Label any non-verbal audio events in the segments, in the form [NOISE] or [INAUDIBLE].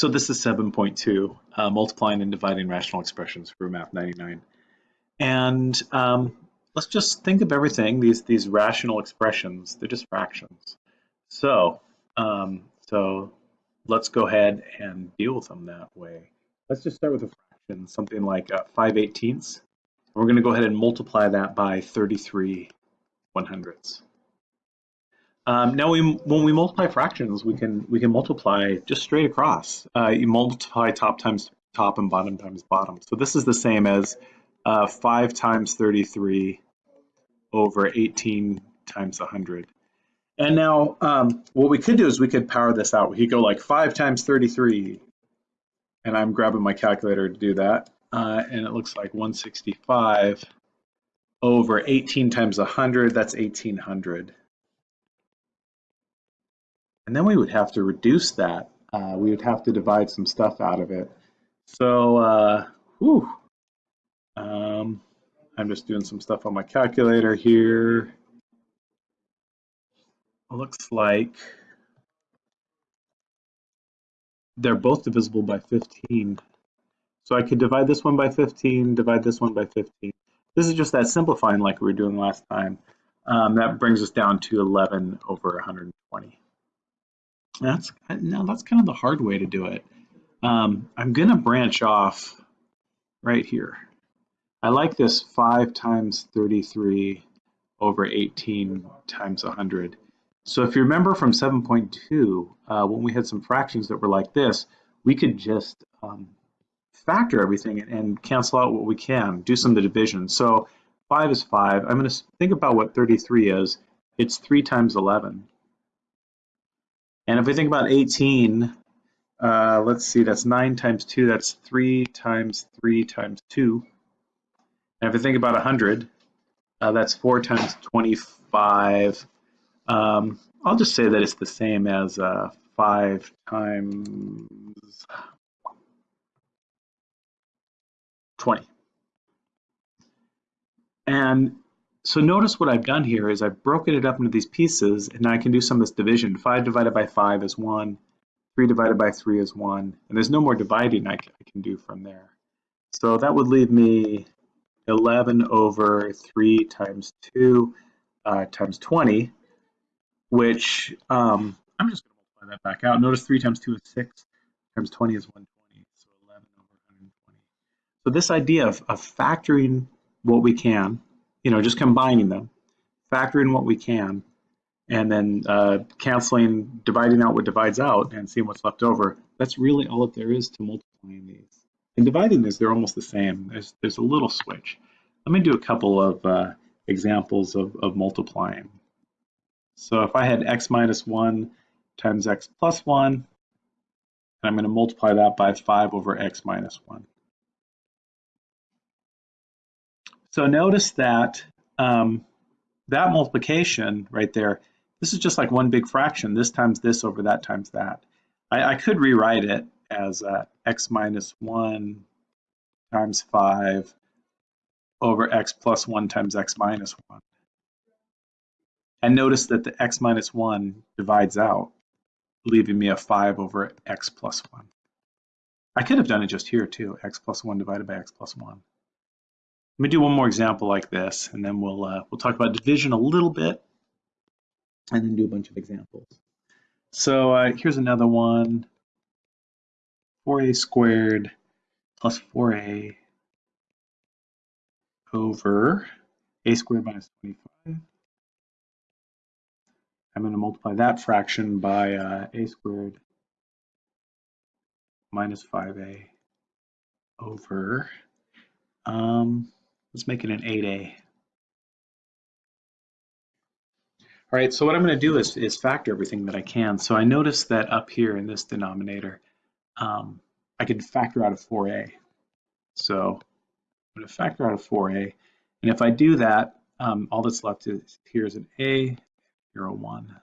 So this is 7.2, uh, multiplying and dividing rational expressions for Math 99. And um, let's just think of everything, these, these rational expressions, they're just fractions. So, um, so let's go ahead and deal with them that way. Let's just start with a fraction, something like uh, 5 eighteenths. We're going to go ahead and multiply that by 33 one hundredths. Um, now, we, when we multiply fractions, we can we can multiply just straight across. Uh, you multiply top times top and bottom times bottom. So this is the same as uh, 5 times 33 over 18 times 100. And now um, what we could do is we could power this out. We could go like 5 times 33. And I'm grabbing my calculator to do that. Uh, and it looks like 165 over 18 times 100. That's 1800. And then we would have to reduce that. Uh, we would have to divide some stuff out of it. So, uh, whew, um, I'm just doing some stuff on my calculator here. Looks like they're both divisible by 15. So I could divide this one by 15, divide this one by 15. This is just that simplifying like we were doing last time. Um, that brings us down to 11 over 120. That's now that's kind of the hard way to do it. Um, I'm going to branch off right here. I like this 5 times 33 over 18 times 100. So if you remember from 7.2, uh, when we had some fractions that were like this, we could just um, factor everything and, and, cancel out what we can, do some of the division. So 5 is 5. I'm going to think about what 33 is. It's 3 times 11. And if we think about 18, uh, let's see, that's 9 times 2, that's 3 times 3 times 2. And if we think about 100, uh, that's 4 times 25. Um, I'll just say that it's the same as uh, 5 times 20. And so notice what I've done here is I've broken it up into these pieces and I can do some of this division. 5 divided by 5 is 1, 3 divided by 3 is 1, and there's no more dividing I can do from there. So that would leave me 11 over 3 times 2 uh, times 20, which um, I'm just going to multiply that back out. Notice 3 times 2 is 6, times 20 is 120, so 11 over 120. So this idea of, of factoring what we can, you know, just combining them, factoring what we can, and then uh, canceling, dividing out what divides out and seeing what's left over. That's really all that there is to multiplying these. And dividing these, they're almost the same. There's, there's a little switch. Let me do a couple of uh, examples of, of multiplying. So if I had x minus 1 times x plus 1, and I'm going to multiply that by 5 over x minus 1. So notice that um, that multiplication right there, this is just like one big fraction. This times this over that times that. I, I could rewrite it as uh, x minus 1 times 5 over x plus 1 times x minus 1. And notice that the x minus 1 divides out, leaving me a 5 over x plus 1. I could have done it just here too, x plus 1 divided by x plus 1. Let me do one more example like this, and then we'll uh, we'll talk about division a little bit, and then do a bunch of examples. So uh, here's another one: 4a squared plus 4a over a squared minus 25. I'm going to multiply that fraction by uh, a squared minus 5a over um, Let's make it an 8a. All right, so what I'm going to do is, is factor everything that I can. So I notice that up here in this denominator, um, I can factor out a 4a. So I'm going to factor out a 4a. And if I do that, um, all that's left is here is an a, here a 1.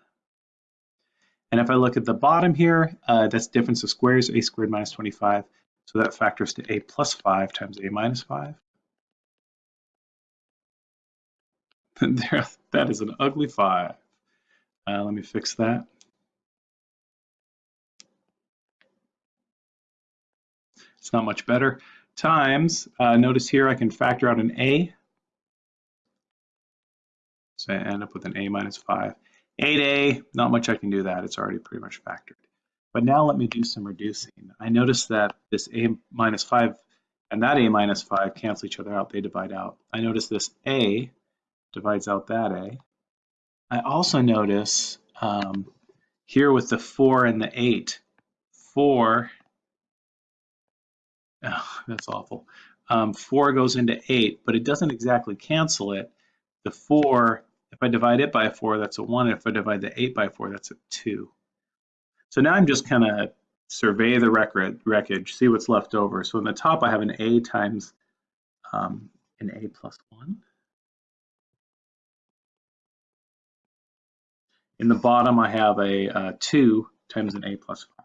And if I look at the bottom here, uh, that's difference of squares, a squared minus 25. So that factors to a plus 5 times a minus 5. [LAUGHS] there, that is an ugly five. Uh, let me fix that. It's not much better. Times, uh, notice here I can factor out an a. So I end up with an a minus 5. 8a, not much I can do that. It's already pretty much factored. But now let me do some reducing. I notice that this a minus 5 and that a minus 5 cancel each other out. They divide out. I notice this a divides out that a. I also notice um, here with the 4 and the 8, 4 Oh, that's awful. Um, 4 goes into 8, but it doesn't exactly cancel it. The 4, if I divide it by 4, that's a 1. If I divide the 8 by 4, that's a 2. So now I'm just kind of survey the record, wreckage, see what's left over. So in the top, I have an A times um, an A plus 1. In the bottom, I have a uh, 2 times an A plus 5.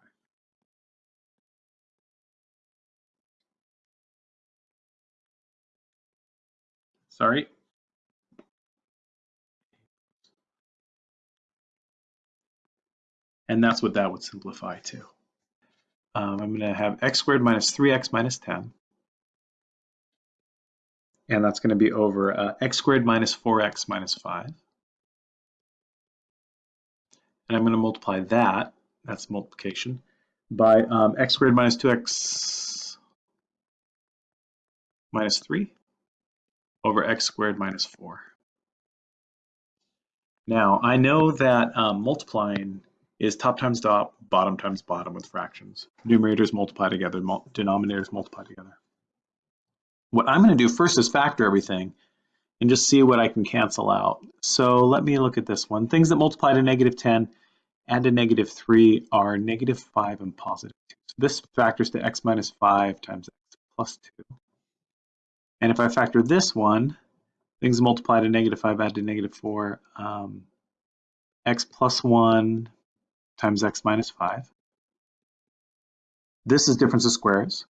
sorry. And that's what that would simplify to. Um, I'm going to have x squared minus 3x minus 10. And that's going to be over uh, x squared minus 4x minus 5. And I'm going to multiply that, that's multiplication, by um, x squared minus 2x minus 3 over x squared minus 4. Now, I know that um, multiplying is top times top, bottom times bottom with fractions. Numerators multiply together, denominators multiply together. What I'm going to do first is factor everything and just see what I can cancel out. So let me look at this one. Things that multiply to negative 10 and to negative 3 are negative 5 and positive 2. So this factors to x minus 5 times x plus 2. And if I factor this one, things multiply to negative 5 add to negative 4, um, x plus 1 times x minus 5. This is difference of squares.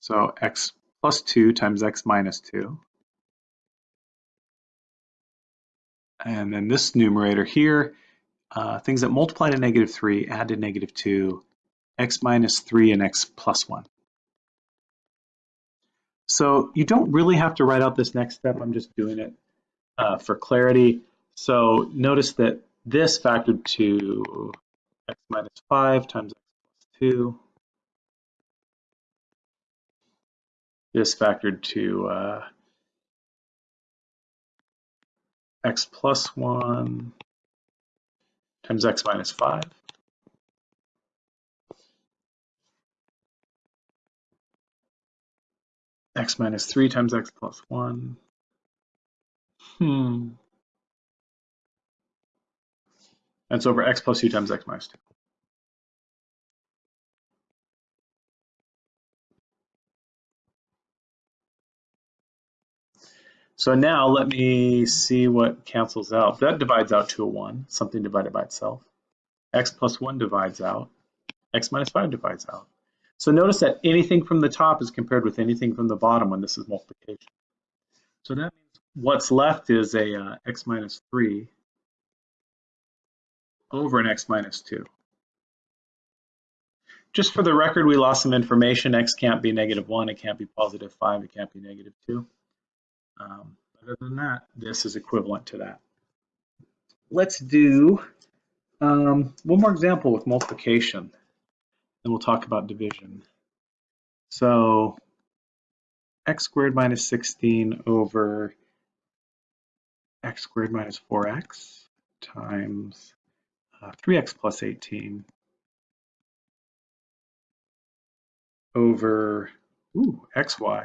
So x plus 2 times x minus 2. And then this numerator here, uh, things that multiply to negative 3 add to negative 2, x minus 3 and x plus 1. So you don't really have to write out this next step. I'm just doing it uh, for clarity. So notice that this factored to x minus 5 times x plus 2. This factored to uh, x plus 1 times x minus 5. x minus 3 times x plus 1. Hmm. That's over x plus 2 times x minus 2. So now let me see what cancels out. That divides out to a 1, something divided by itself. x plus 1 divides out. x minus 5 divides out. So notice that anything from the top is compared with anything from the bottom when this is multiplication. So that means what's left is a uh, x minus 3 over an x minus 2. Just for the record, we lost some information. x can't be negative 1, it can't be positive 5, it can't be negative 2. Um, other than that, this is equivalent to that. Let's do um, one more example with multiplication and we'll talk about division. So x squared minus 16 over x squared minus 4x times uh, 3x plus 18 over ooh, xy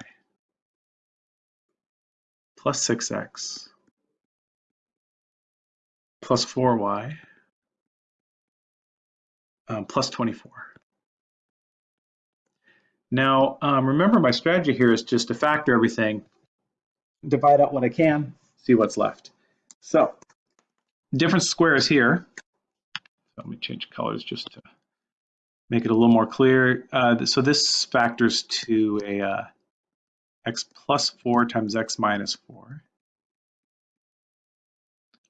plus 6x plus 4y um, plus 24. Now, um, remember my strategy here is just to factor everything, divide out what I can, see what's left. So, different squares here. Let me change colors just to make it a little more clear. Uh, so this factors to a uh, x plus 4 times x minus 4.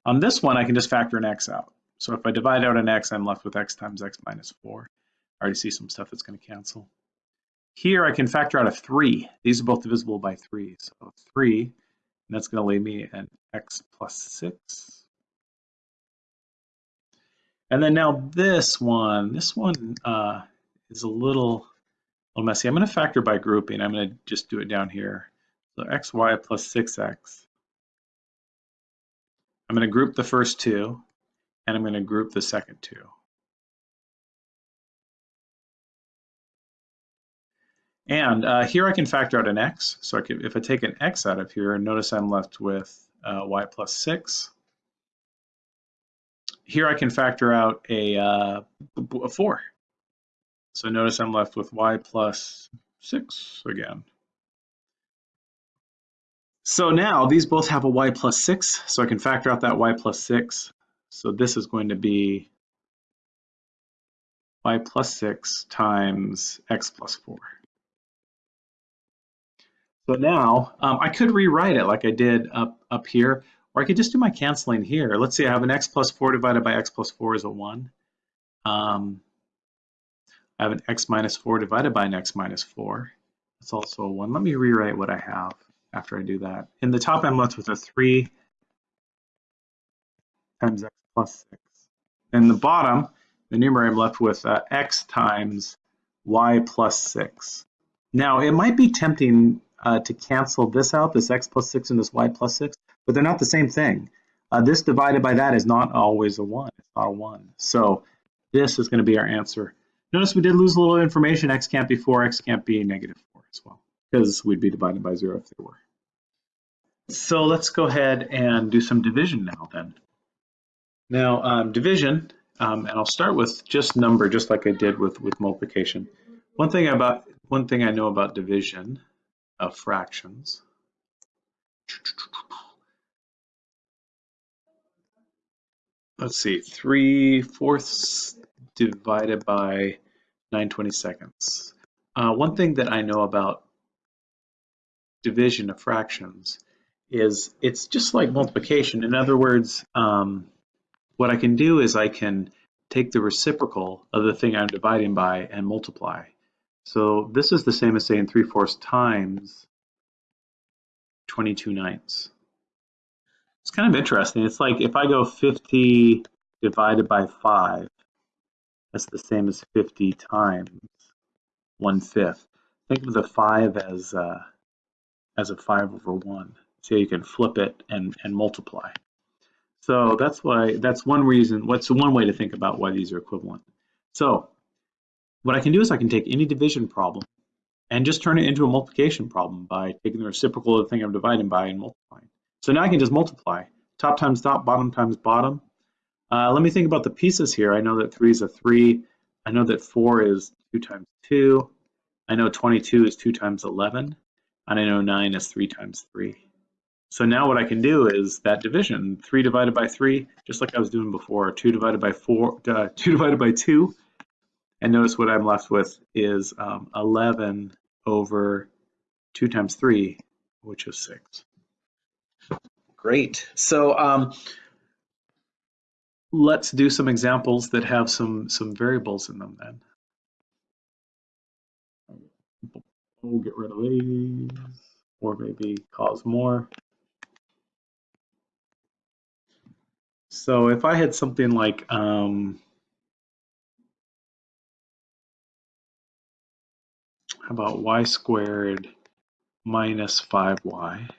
On this one, I can just factor an x out. So if I divide out an x, I'm left with x times x minus 4. I already see some stuff that's going to cancel. Here I can factor out a 3. These are both divisible by 3. So 3, and that's going to leave me an x plus 6. And then now this one, this one uh, is a little, little messy. I'm going to factor by grouping. I'm going to just do it down here. So xy plus 6x. I'm going to group the first two, and I'm going to group the second two. And uh, here I can factor out an x. So I could, if I take an x out of here, notice I'm left with uh, y plus 6. Here I can factor out a, uh, a 4. So notice I'm left with y plus 6 again. So now these both have a y plus 6, so I can factor out that y plus 6. So this is going to be y plus 6 times x plus 4. So now um, I could rewrite it like I did up, up here, or I could just do my canceling here. Let's see, I have an x plus 4 divided by x plus 4 is a 1. Um, I have an x minus 4 divided by an x minus 4. That's also a 1. Let me rewrite what I have after I do that. In the top, I'm left with a 3 times x plus 6. In the bottom, the numerator, I'm left with uh, x times y plus 6. Now, it might be tempting uh, to cancel this out, this x plus 6 and this y plus 6, but they're not the same thing. Uh, this divided by that is not always a 1. It's not a 1. So this is going to be our answer. Notice we did lose a little information. x can't be 4, x can't be negative 4 as well, because we'd be divided by 0 if they were. So let's go ahead and do some division now then. Now, um, division, um, and I'll start with just number, just like I did with, with multiplication. One thing about one thing I know about division of fractions. Let's see, 3 fourths divided by 9 seconds. Uh, one thing that I know about division of fractions is it's just like multiplication. In other words, um, what I can do is I can take the reciprocal of the thing I'm dividing by and multiply. So this is the same as saying 3 fourths times 22 ninths. It's kind of interesting. It's like if I go 50 divided by 5, that's the same as 50 times 1 fifth. Think of the 5 as, uh, as a 5 over 1. So you can flip it and, and multiply. So that's why that's one reason, what's one way to think about why these are equivalent. So what I can do is I can take any division problem and just turn it into a multiplication problem by taking the reciprocal of the thing I'm dividing by and multiplying. So now I can just multiply. Top times top, bottom times bottom. Uh, let me think about the pieces here. I know that 3 is a 3. I know that 4 is 2 times 2. I know 22 is 2 times 11. And I know 9 is 3 times 3. So now what I can do is that division, 3 divided by 3, just like I was doing before, 2 divided by 4, [LAUGHS] uh, 2 divided by 2, and notice what I'm left with is um, 11 over 2 times 3, which is 6. Great. So um, let's do some examples that have some, some variables in them then. We'll get rid of these, or maybe cause more. So if I had something like um, how about y squared minus 5y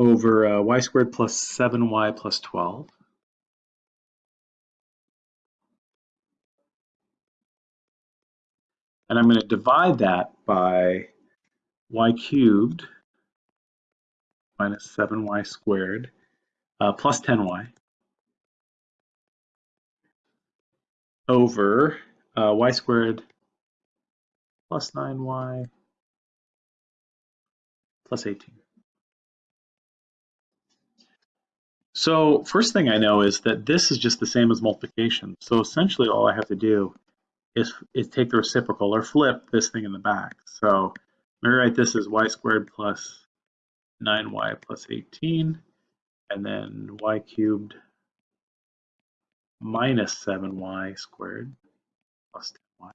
over uh, y squared plus 7y plus 12. And I'm going to divide that by y cubed minus 7y squared uh, plus 10y over uh, y squared plus 9y plus 18. So first thing I know is that this is just the same as multiplication. So essentially all I have to do is, is take the reciprocal or flip this thing in the back. So let me write this as y squared plus 9y plus 18 and then y cubed minus 7y squared plus 10y.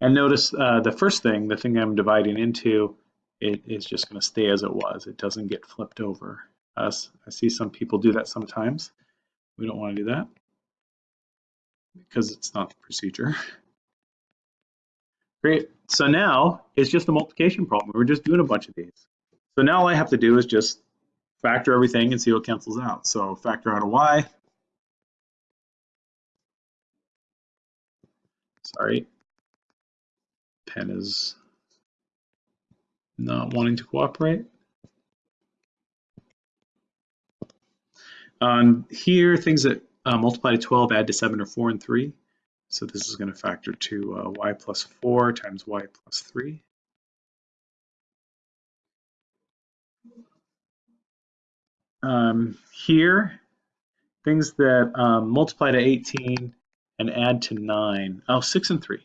And notice uh, the first thing, the thing I'm dividing into, it is just going to stay as it was. It doesn't get flipped over. Uh, I see some people do that sometimes. We don't want to do that because it's not the procedure. [LAUGHS] Great. So now it's just a multiplication problem. We're just doing a bunch of these. So now all I have to do is just factor everything and see what cancels out. So factor out a y. Sorry, pen is not wanting to cooperate. Um, here, things that uh, multiply to 12 add to 7 or 4 and 3. So this is going to factor to uh, y plus 4 times y plus 3. Um, here, things that um, multiply to 18 and add to 9. Oh, 6 and 3.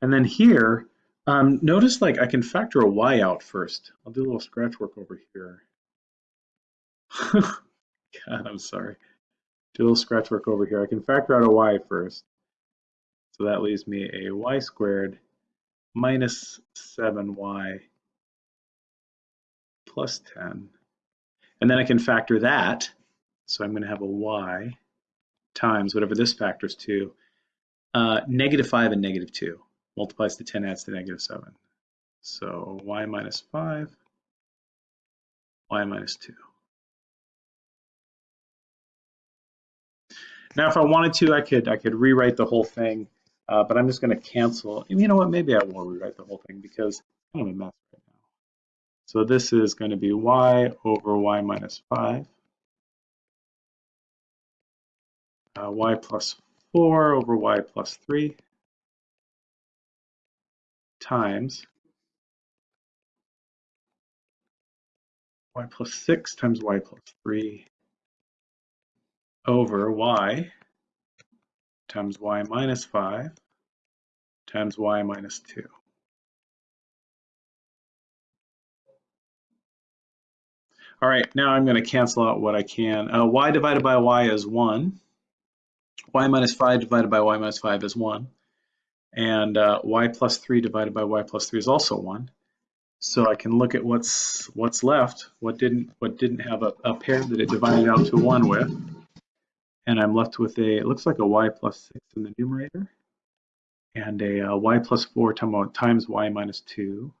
And then here, um, notice like I can factor a y out first. I'll do a little scratch work over here. [LAUGHS] God, I'm sorry. Do a little scratch work over here. I can factor out a y first. So that leaves me a y squared minus 7y plus 10. And then I can factor that. So I'm going to have a y times whatever this factors to, uh, negative 5 and negative 2 multiplies to 10 adds to negative 7. So y minus 5, y minus 2. Now, if I wanted to, I could I could rewrite the whole thing, uh, but I'm just going to cancel. You know what? Maybe I will rewrite the whole thing because I'm a mess right now. So this is going to be y over y minus 5, uh, y plus 4 over y plus 3 times y plus 6 times y plus 3 over y times y minus 5 times y minus 2. All right, now I'm going to cancel out what I can. Uh, y divided by y is 1. y minus 5 divided by y minus 5 is 1 and uh, y plus 3 divided by y plus 3 is also 1. So I can look at what's what's left, what didn't what didn't have a, a pair that it divided out to 1 with. And I'm left with a, it looks like a y plus 6 in the numerator, and a uh, y plus 4 times y minus 2.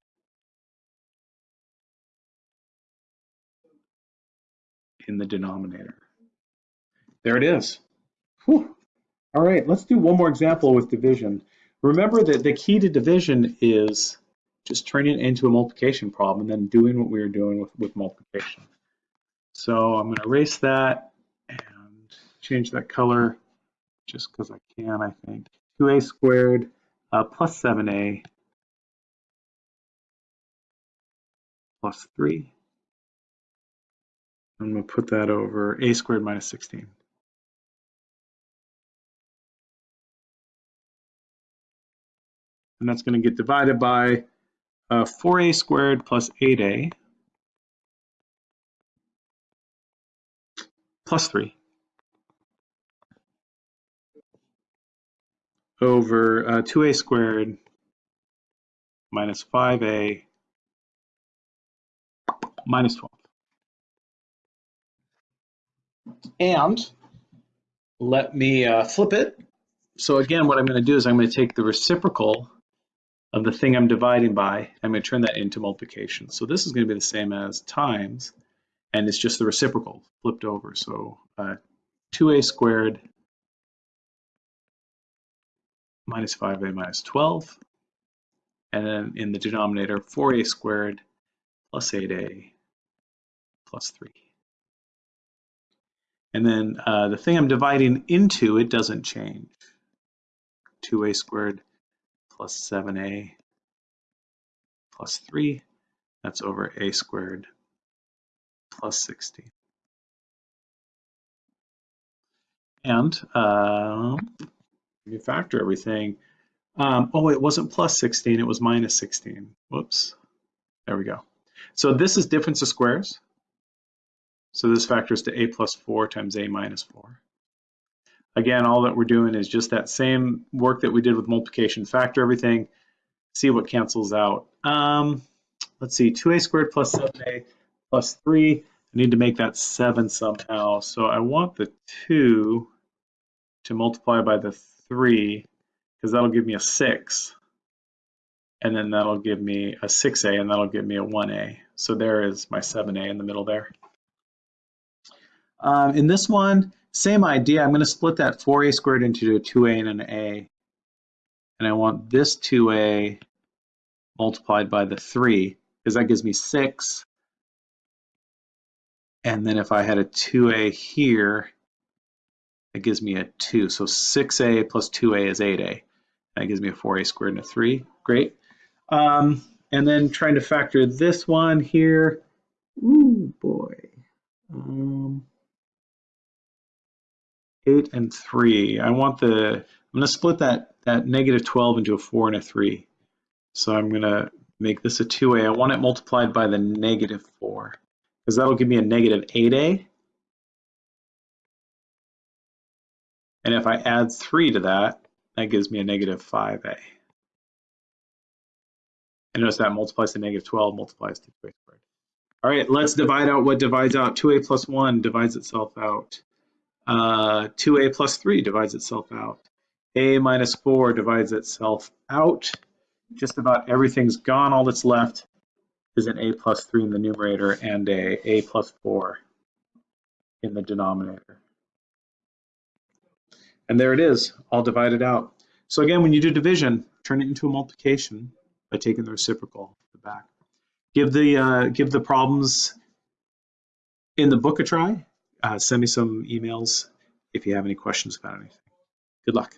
in the denominator. There it is. Whew. All right, let's do one more example with division. Remember that the key to division is just turning it into a multiplication problem and then doing what we were doing with, with multiplication. So I'm going to erase that and change that color just because I can, I think. 2a squared uh, plus 7a plus 3. I'm going to put that over a squared minus 16. And that's going to get divided by uh, 4a squared plus 8a plus 3 over uh, 2a squared minus 5a minus 12. And let me uh, flip it. So again, what I'm going to do is I'm going to take the reciprocal of the thing I'm dividing by, I'm going to turn that into multiplication. So this is going to be the same as times, and it's just the reciprocal flipped over. So uh, 2a squared minus 5a minus 12, and then in the denominator 4a squared plus 8a plus 3. And then uh, the thing I'm dividing into, it doesn't change. 2a squared plus 7a plus 3. That's over a squared plus 16. And uh, you factor everything. Um, oh, it wasn't plus 16, it was minus 16. Whoops. There we go. So this is difference of squares. So this factors to a plus 4 times a minus 4. Again, all that we're doing is just that same work that we did with multiplication. Factor everything, see what cancels out. Um, let's see, 2a squared plus 7a plus 3. I need to make that 7 somehow. So I want the 2 to multiply by the 3 because that'll give me a 6. And then that'll give me a 6a and that'll give me a 1a. So there is my 7a in the middle there. Um, in this one, same idea. I'm going to split that 4a squared into a 2a and an a. And I want this 2a multiplied by the 3 because that gives me 6. And then if I had a 2a here, it gives me a 2. So 6a plus 2a is 8a. That gives me a 4a squared and a 3. Great. Um, and then trying to factor this one here. Ooh, boy. Um, 8 and 3. I want the, I'm going to split that, that negative 12 into a 4 and a 3. So I'm going to make this a 2a. I want it multiplied by the negative 4 because that'll give me a negative 8a. And if I add 3 to that, that gives me a negative 5a. And notice that multiplies to negative 12, multiplies to 2a squared. All right, let's divide out what divides out. 2a plus 1 divides itself out. Uh, 2a plus 3 divides itself out. a minus 4 divides itself out. Just about everything's gone. All that's left is an a plus 3 in the numerator and a a plus 4 in the denominator. And there it is, all divided out. So again, when you do division, turn it into a multiplication by taking the reciprocal the back. Give the uh, give the problems in the book a try. Uh, send me some emails if you have any questions about anything. Good luck.